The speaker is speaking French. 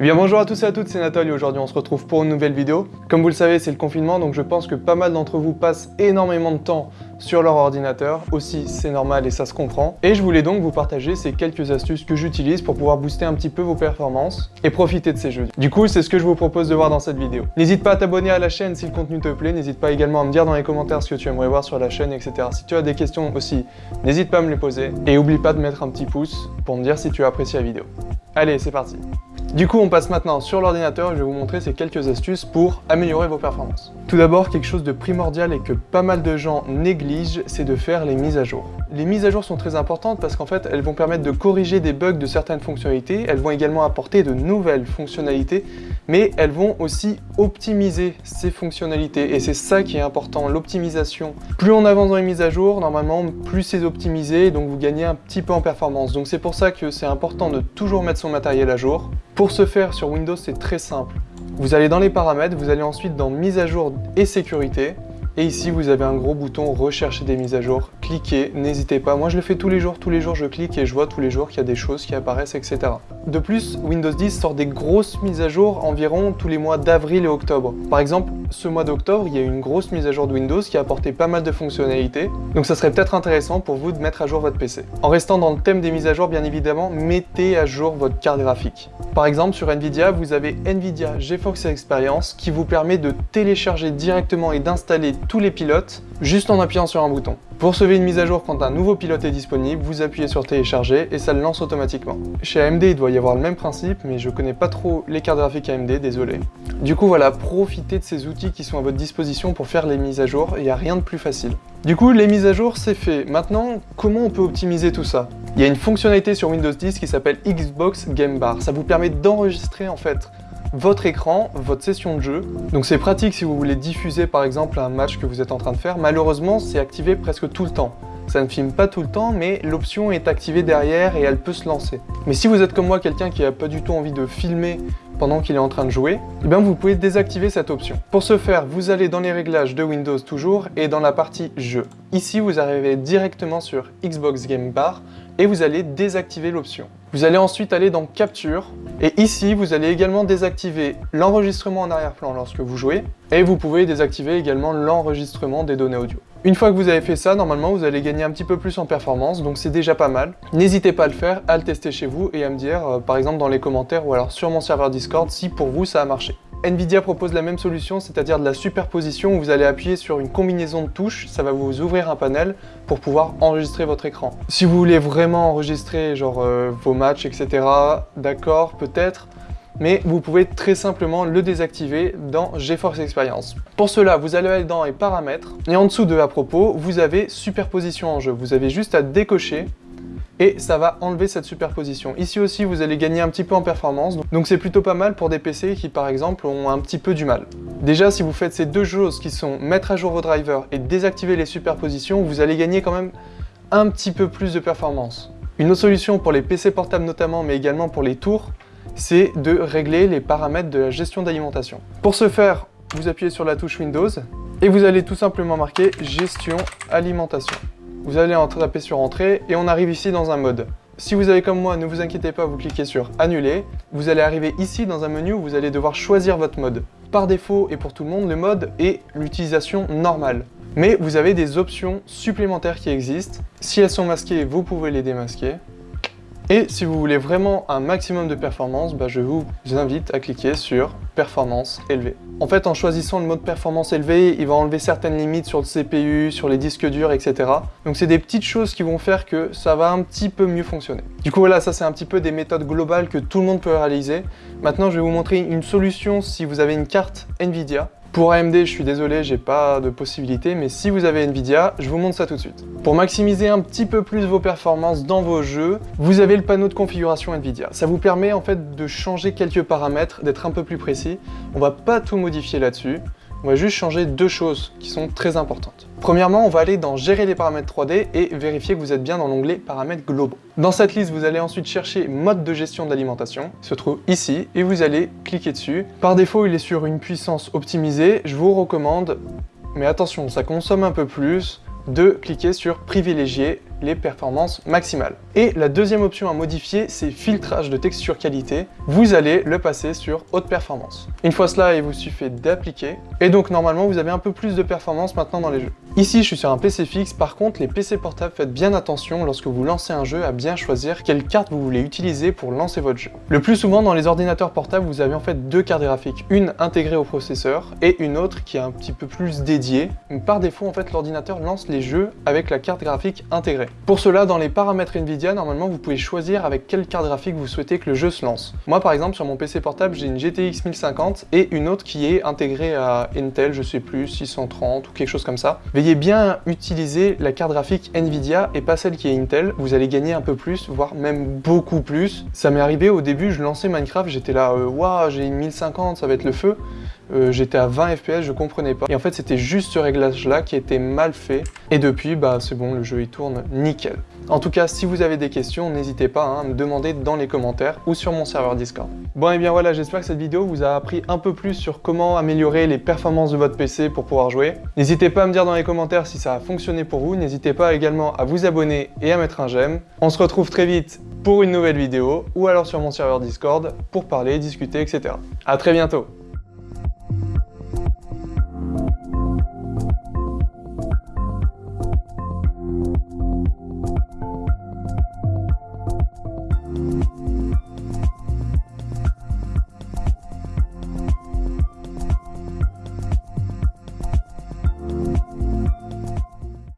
Eh bien bonjour à tous et à toutes, c'est Nathalie aujourd'hui on se retrouve pour une nouvelle vidéo. Comme vous le savez, c'est le confinement, donc je pense que pas mal d'entre vous passent énormément de temps sur leur ordinateur. Aussi, c'est normal et ça se comprend. Et je voulais donc vous partager ces quelques astuces que j'utilise pour pouvoir booster un petit peu vos performances et profiter de ces jeux. Du coup, c'est ce que je vous propose de voir dans cette vidéo. N'hésite pas à t'abonner à la chaîne si le contenu te plaît, n'hésite pas également à me dire dans les commentaires ce que tu aimerais voir sur la chaîne, etc. Si tu as des questions aussi, n'hésite pas à me les poser. Et oublie pas de mettre un petit pouce pour me dire si tu as apprécié la vidéo. Allez, c'est parti du coup, on passe maintenant sur l'ordinateur et je vais vous montrer ces quelques astuces pour améliorer vos performances. Tout d'abord, quelque chose de primordial et que pas mal de gens négligent, c'est de faire les mises à jour. Les mises à jour sont très importantes parce qu'en fait, elles vont permettre de corriger des bugs de certaines fonctionnalités, elles vont également apporter de nouvelles fonctionnalités, mais elles vont aussi optimiser ces fonctionnalités et c'est ça qui est important, l'optimisation. Plus on avance dans les mises à jour, normalement, plus c'est optimisé, donc vous gagnez un petit peu en performance. Donc c'est pour ça que c'est important de toujours mettre son matériel à jour. Pour ce faire, sur Windows, c'est très simple. Vous allez dans les paramètres, vous allez ensuite dans mise à jour et sécurité. Et ici, vous avez un gros bouton rechercher des mises à jour. Cliquez, n'hésitez pas. Moi, je le fais tous les jours. Tous les jours, je clique et je vois tous les jours qu'il y a des choses qui apparaissent, etc. De plus, Windows 10 sort des grosses mises à jour environ tous les mois d'avril et octobre. Par exemple, ce mois d'octobre, il y a eu une grosse mise à jour de Windows qui a apporté pas mal de fonctionnalités. Donc ça serait peut-être intéressant pour vous de mettre à jour votre PC. En restant dans le thème des mises à jour, bien évidemment, mettez à jour votre carte graphique. Par exemple, sur Nvidia, vous avez Nvidia GeForce Experience qui vous permet de télécharger directement et d'installer tous les pilotes juste en appuyant sur un bouton. Pour sauver une mise à jour quand un nouveau pilote est disponible, vous appuyez sur télécharger et ça le lance automatiquement. Chez AMD, il doit y avoir le même principe, mais je connais pas trop les cartes graphiques AMD, désolé. Du coup voilà, profitez de ces outils qui sont à votre disposition pour faire les mises à jour, il n'y a rien de plus facile. Du coup, les mises à jour, c'est fait. Maintenant, comment on peut optimiser tout ça? Il y a une fonctionnalité sur Windows 10 qui s'appelle Xbox Game Bar. Ça vous permet d'enregistrer en fait votre écran, votre session de jeu. Donc c'est pratique si vous voulez diffuser par exemple un match que vous êtes en train de faire. Malheureusement, c'est activé presque tout le temps. Ça ne filme pas tout le temps, mais l'option est activée derrière et elle peut se lancer. Mais si vous êtes comme moi quelqu'un qui a pas du tout envie de filmer pendant qu'il est en train de jouer, eh bien vous pouvez désactiver cette option. Pour ce faire, vous allez dans les réglages de Windows toujours et dans la partie jeu. Ici, vous arrivez directement sur Xbox Game Bar et vous allez désactiver l'option. Vous allez ensuite aller dans Capture, et ici, vous allez également désactiver l'enregistrement en arrière-plan lorsque vous jouez, et vous pouvez désactiver également l'enregistrement des données audio. Une fois que vous avez fait ça, normalement, vous allez gagner un petit peu plus en performance, donc c'est déjà pas mal. N'hésitez pas à le faire, à le tester chez vous, et à me dire, euh, par exemple dans les commentaires ou alors sur mon serveur Discord, si pour vous ça a marché. Nvidia propose la même solution, c'est-à-dire de la superposition où vous allez appuyer sur une combinaison de touches, ça va vous ouvrir un panel pour pouvoir enregistrer votre écran. Si vous voulez vraiment enregistrer genre euh, vos matchs, etc., d'accord, peut-être, mais vous pouvez très simplement le désactiver dans GeForce Experience. Pour cela, vous allez aller dans les paramètres, et en dessous de à propos, vous avez superposition en jeu. Vous avez juste à décocher et ça va enlever cette superposition. Ici aussi, vous allez gagner un petit peu en performance, donc c'est plutôt pas mal pour des PC qui, par exemple, ont un petit peu du mal. Déjà, si vous faites ces deux choses qui sont mettre à jour vos drivers et désactiver les superpositions, vous allez gagner quand même un petit peu plus de performance. Une autre solution pour les PC portables notamment, mais également pour les tours, c'est de régler les paramètres de la gestion d'alimentation. Pour ce faire, vous appuyez sur la touche Windows et vous allez tout simplement marquer « Gestion alimentation ». Vous allez en taper sur Entrée et on arrive ici dans un mode. Si vous avez comme moi, ne vous inquiétez pas, vous cliquez sur Annuler. Vous allez arriver ici dans un menu où vous allez devoir choisir votre mode. Par défaut et pour tout le monde, le mode est l'utilisation normale. Mais vous avez des options supplémentaires qui existent. Si elles sont masquées, vous pouvez les démasquer. Et si vous voulez vraiment un maximum de performance, bah, je vous invite à cliquer sur performance élevée. En fait, en choisissant le mode performance élevée, il va enlever certaines limites sur le CPU, sur les disques durs, etc. Donc c'est des petites choses qui vont faire que ça va un petit peu mieux fonctionner. Du coup voilà, ça c'est un petit peu des méthodes globales que tout le monde peut réaliser. Maintenant, je vais vous montrer une solution si vous avez une carte Nvidia. Pour AMD, je suis désolé, j'ai pas de possibilité, mais si vous avez Nvidia, je vous montre ça tout de suite. Pour maximiser un petit peu plus vos performances dans vos jeux, vous avez le panneau de configuration Nvidia. Ça vous permet en fait de changer quelques paramètres, d'être un peu plus précis. On va pas tout modifier là-dessus. On va juste changer deux choses qui sont très importantes. Premièrement, on va aller dans Gérer les paramètres 3D et vérifier que vous êtes bien dans l'onglet Paramètres globaux. Dans cette liste, vous allez ensuite chercher Mode de gestion d'alimentation, se trouve ici, et vous allez cliquer dessus. Par défaut, il est sur une puissance optimisée. Je vous recommande, mais attention, ça consomme un peu plus, de cliquer sur Privilégier les performances maximales. Et la deuxième option à modifier, c'est filtrage de texture qualité. Vous allez le passer sur haute performance. Une fois cela, il vous suffit d'appliquer. Et donc normalement, vous avez un peu plus de performance maintenant dans les jeux. Ici, je suis sur un PC fixe. Par contre, les PC portables, faites bien attention lorsque vous lancez un jeu à bien choisir quelle carte vous voulez utiliser pour lancer votre jeu. Le plus souvent, dans les ordinateurs portables, vous avez en fait deux cartes graphiques. Une intégrée au processeur et une autre qui est un petit peu plus dédiée. Par défaut, en fait, l'ordinateur lance les jeux avec la carte graphique intégrée. Pour cela, dans les paramètres Nvidia, normalement, vous pouvez choisir avec quelle carte graphique vous souhaitez que le jeu se lance. Moi, par exemple, sur mon PC portable, j'ai une GTX 1050 et une autre qui est intégrée à Intel, je sais plus, 630 ou quelque chose comme ça. Bien utiliser la carte graphique Nvidia et pas celle qui est Intel. Vous allez gagner un peu plus, voire même beaucoup plus. Ça m'est arrivé au début, je lançais Minecraft, j'étais là, euh, waouh, j'ai une 1050, ça va être le feu. Euh, j'étais à 20 fps, je comprenais pas. Et en fait, c'était juste ce réglage-là qui était mal fait. Et depuis, bah c'est bon, le jeu il tourne nickel. En tout cas, si vous avez des questions, n'hésitez pas hein, à me demander dans les commentaires ou sur mon serveur Discord. Bon et bien voilà, j'espère que cette vidéo vous a appris un peu plus sur comment améliorer les performances de votre PC pour pouvoir jouer. N'hésitez pas à me dire dans les commentaires si ça a fonctionné pour vous. N'hésitez pas également à vous abonner et à mettre un j'aime. On se retrouve très vite pour une nouvelle vidéo ou alors sur mon serveur Discord pour parler, discuter, etc. A très bientôt